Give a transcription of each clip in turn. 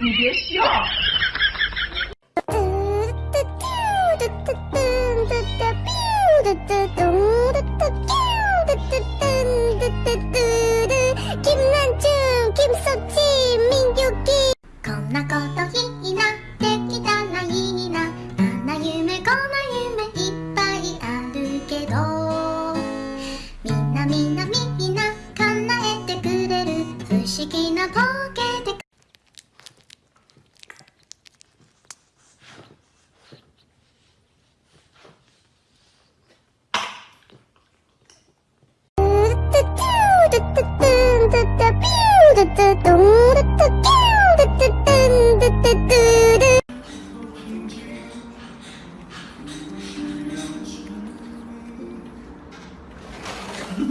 你别笑。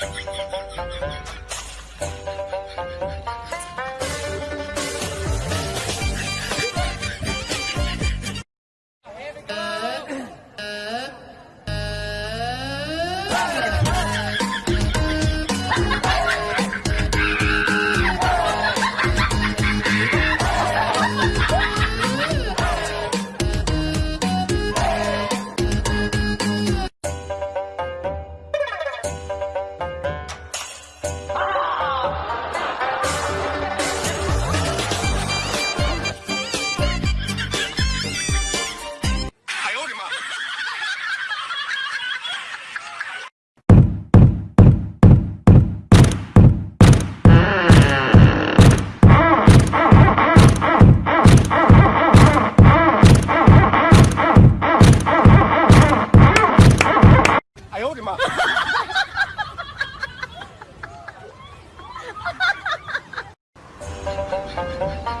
Thank you.